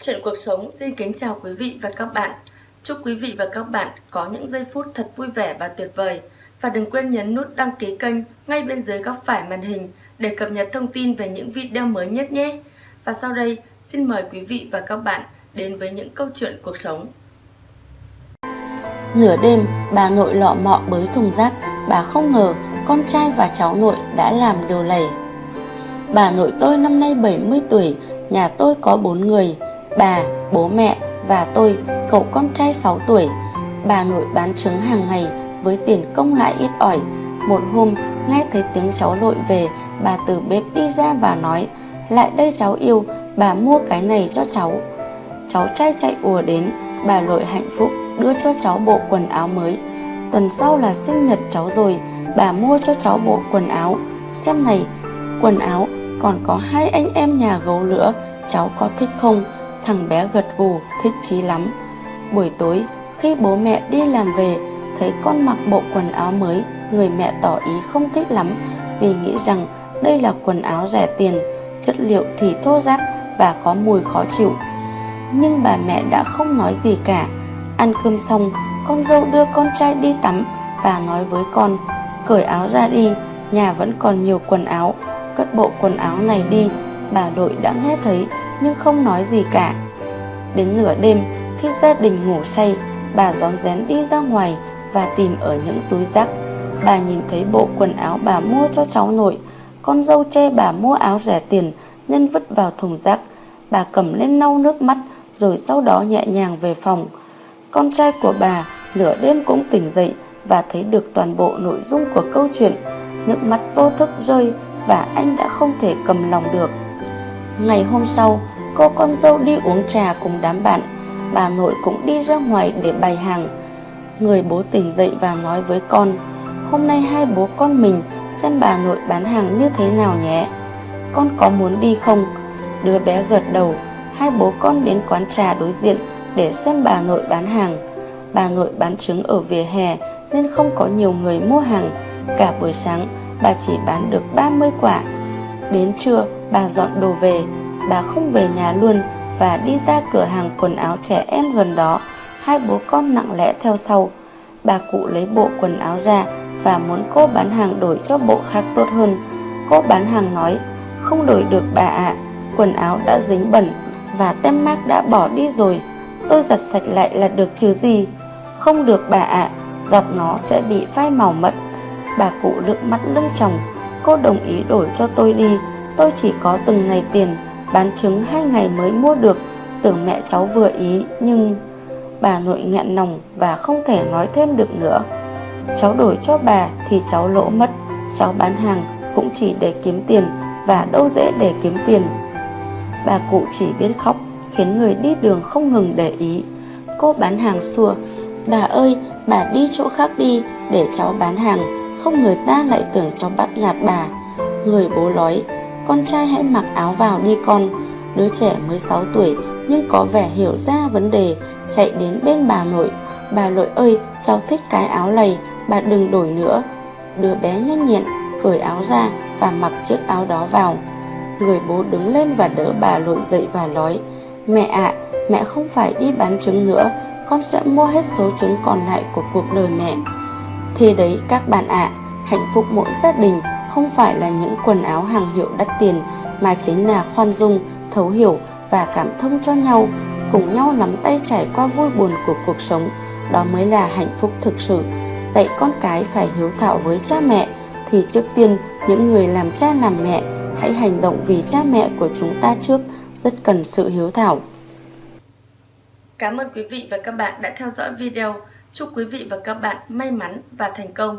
Chuyện cuộc sống xin kính chào quý vị và các bạn. Chúc quý vị và các bạn có những giây phút thật vui vẻ và tuyệt vời. Và đừng quên nhấn nút đăng ký kênh ngay bên dưới góc phải màn hình để cập nhật thông tin về những video mới nhất nhé. Và sau đây, xin mời quý vị và các bạn đến với những câu chuyện cuộc sống. Nửa đêm, bà nội lọ mọ bới thùng rác, bà không ngờ con trai và cháu nội đã làm điều lầy. Bà nội tôi năm nay 70 tuổi, nhà tôi có bốn người, bà, bố mẹ và tôi, cậu con trai 6 tuổi. Bà nội bán trứng hàng ngày với tiền công lại ít ỏi. Một hôm, nghe thấy tiếng cháu nội về, bà từ bếp đi ra và nói, lại đây cháu yêu, bà mua cái này cho cháu. Cháu trai chạy ùa đến, bà nội hạnh phúc đưa cho cháu bộ quần áo mới. Tuần sau là sinh nhật cháu rồi, bà mua cho cháu bộ quần áo. Xem này, quần áo còn có hai anh em nhà gấu nữa, cháu có thích không? Thằng bé gật gù, thích chí lắm. Buổi tối, khi bố mẹ đi làm về, thấy con mặc bộ quần áo mới, người mẹ tỏ ý không thích lắm vì nghĩ rằng đây là quần áo rẻ tiền, chất liệu thì thô ráp và có mùi khó chịu. Nhưng bà mẹ đã không nói gì cả. Ăn cơm xong, con dâu đưa con trai đi tắm và nói với con, cởi áo ra đi, nhà vẫn còn nhiều quần áo, cất bộ quần áo này đi. Bà nội đã nghe thấy nhưng không nói gì cả. Đến nửa đêm, khi gia đình ngủ say, bà rón rén đi ra ngoài và tìm ở những túi rác. Bà nhìn thấy bộ quần áo bà mua cho cháu nội, con dâu che bà mua áo rẻ tiền nhân vứt vào thùng rác. Bà cầm lên lau nước mắt rồi sau đó nhẹ nhàng về phòng. Con trai của bà nửa đêm cũng tỉnh dậy và thấy được toàn bộ nội dung của câu chuyện. Nước mắt vô thức rơi và anh đã không thể cầm lòng được. Ngày hôm sau, cô con dâu đi uống trà cùng đám bạn. Bà nội cũng đi ra ngoài để bày hàng. Người bố tỉnh dậy và nói với con, hôm nay hai bố con mình xem bà nội bán hàng như thế nào nhé. Con có muốn đi không? Đứa bé gật đầu, hai bố con đến quán trà đối diện để xem bà nội bán hàng. Bà nội bán trứng ở vỉa hè nên không có nhiều người mua hàng. Cả buổi sáng, bà chỉ bán được 30 quả. Đến trưa, bà dọn đồ về, bà không về nhà luôn và đi ra cửa hàng quần áo trẻ em gần đó. Hai bố con nặng lẽ theo sau. Bà cụ lấy bộ quần áo ra và muốn cô bán hàng đổi cho bộ khác tốt hơn. Cô bán hàng nói, không đổi được bà ạ, à, quần áo đã dính bẩn và tem mác đã bỏ đi rồi. Tôi giặt sạch lại là được chứ gì. Không được bà ạ, à, giặt nó sẽ bị phai màu mất. Bà cụ nước mắt lưng tròng, cô đồng ý đổi cho tôi đi Tôi chỉ có từng ngày tiền Bán trứng hai ngày mới mua được, Tưởng mẹ cháu vừa ý, Nhưng bà nội nghẹn nòng Và không thể nói thêm được nữa. Cháu đổi cho bà thì cháu lỗ mất, Cháu bán hàng cũng chỉ để kiếm tiền Và đâu dễ để kiếm tiền. Bà cụ chỉ biết khóc, Khiến người đi đường không ngừng để ý. Cô bán hàng xua, Bà ơi, bà đi chỗ khác đi, Để cháu bán hàng, Không người ta lại tưởng cháu bắt nạt bà. Người bố nói con trai hãy mặc áo vào đi con. Đứa trẻ mới 6 tuổi nhưng có vẻ hiểu ra vấn đề Chạy đến bên bà nội. Bà nội ơi cháu thích cái áo này Bà đừng đổi nữa. Đứa bé nhanh nhẹn cởi áo ra Và mặc chiếc áo đó vào. Người bố đứng lên và đỡ bà nội dậy và nói Mẹ ạ à, mẹ không phải đi bán trứng nữa Con sẽ mua hết số trứng còn lại của cuộc đời mẹ. Thế đấy các bạn ạ à, Hạnh phúc mỗi gia đình không phải là những quần áo hàng hiệu đắt tiền mà chính là khoan dung, thấu hiểu và cảm thông cho nhau, cùng nhau nắm tay trải qua vui buồn của cuộc sống. Đó mới là hạnh phúc thực sự. Dạy con cái phải hiếu thảo với cha mẹ thì trước tiên những người làm cha làm mẹ hãy hành động vì cha mẹ của chúng ta trước rất cần sự hiếu thảo. Cảm ơn quý vị và các bạn đã theo dõi video. Chúc quý vị và các bạn may mắn và thành công.